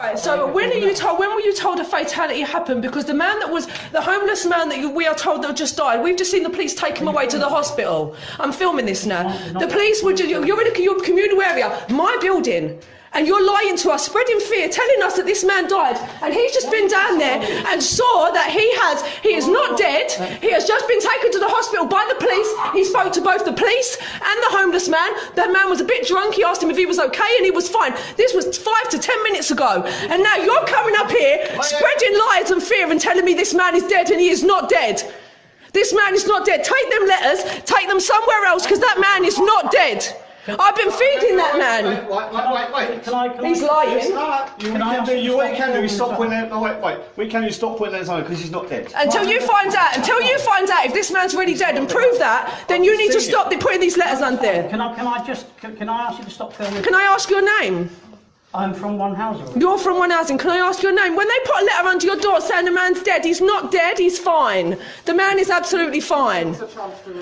Right, so when are you told? When were you told a fatality happened? Because the man that was the homeless man that you, we are told that just died. We've just seen the police take him away to the hospital. I'm filming this now. The police were. Just, you're in a your communal area, my building. And you're lying to us, spreading fear, telling us that this man died. And he's just been down there and saw that he has, he is not dead. He has just been taken to the hospital by the police. He spoke to both the police and the homeless man. That man was a bit drunk. He asked him if he was okay and he was fine. This was five to ten minutes ago. And now you're coming up here, spreading lies and fear and telling me this man is dead and he is not dead. This man is not dead. Take them letters, take them somewhere else because that man is not dead. I've been feeding that man. Wait, wait, wait, wait. Can I, can He's I, lying. You, Can I can do, you you, what you can do is stop stop putting it, no, wait, wait. We can you stop putting it on because he's not dead. Until you find out, until you find out if this man's really dead and prove that, then you need to stop putting these letters on there. can I, can I just, can, can I ask you to stop filming? Can I ask your name? I'm from One Housing. You're from one housing. Can I ask your name? When they put a letter under your door saying the man's dead, he's not dead, he's fine. The man is absolutely fine.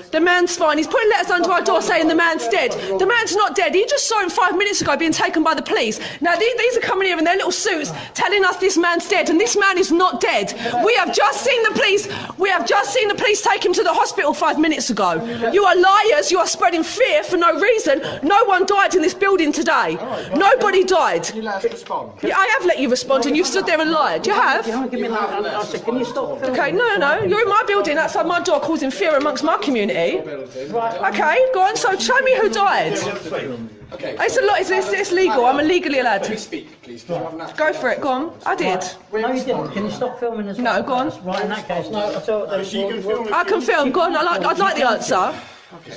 The man's fine. He's putting letters under our door saying the man's dead. The man's not dead. He just saw him five minutes ago being taken by the police. Now, these, these are coming here in their little suits telling us this man's dead, and this man is not dead. We have just seen the police. We have just seen the police take him to the hospital five minutes ago. You are liars. You are spreading fear for no reason. No one died in this building today. Nobody died. Can you let us respond? Yeah, I have let you respond, and you've stood there and lied. You have. Can I give me that? I said, can you stop? Okay, no, no, no. You're in my building outside my door causing fear amongst my community. Okay, go on. So show me who died. Okay. It's a lot. It's, it's, it's legal. I'm illegally allowed Let me to. speak, please? you have Go for it. Go on. I did. No, you didn't. Can you stop filming as well? No, go on. Right, in that case, no, I thought that She can film. I can film. Go on. I like, I'd like the answer.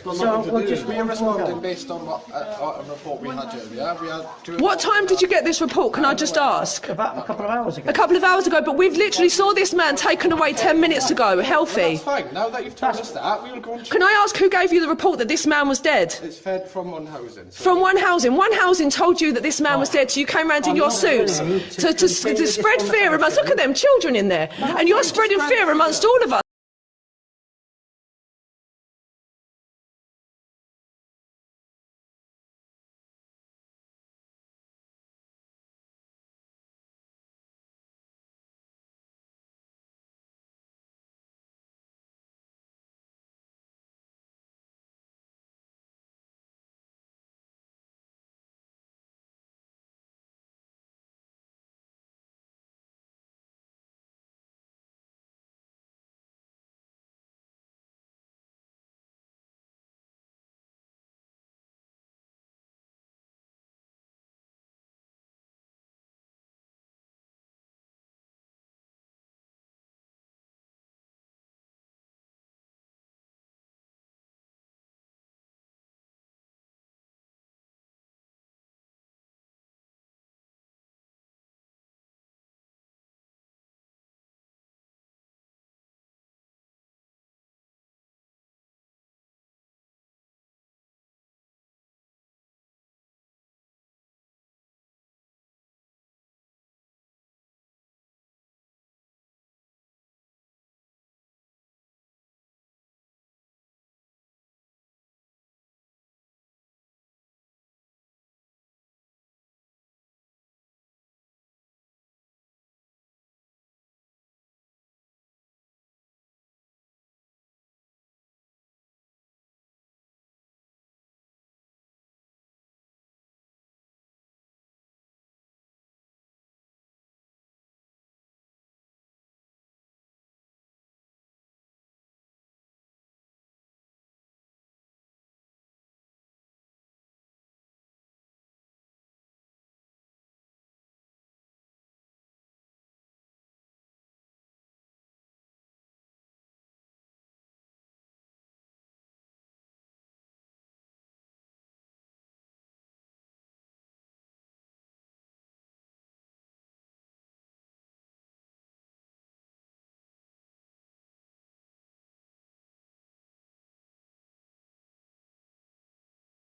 So, we'll just We are responding based on what uh, a report we had earlier. We had two What time did you get this report? Can I just ask? about a couple of hours ago. A couple of hours ago, but we've literally saw this man taken away ten minutes ago, healthy. That's fine. Now that you've told us that, we will go on to... Can I ask who gave you the report that this man was dead? It's fed from one housing. So From one housing. One housing told you that this man was dead, so you came round in your suits to, to, to spread fear amongst. Look at them children in there, and you're spreading fear amongst all of us.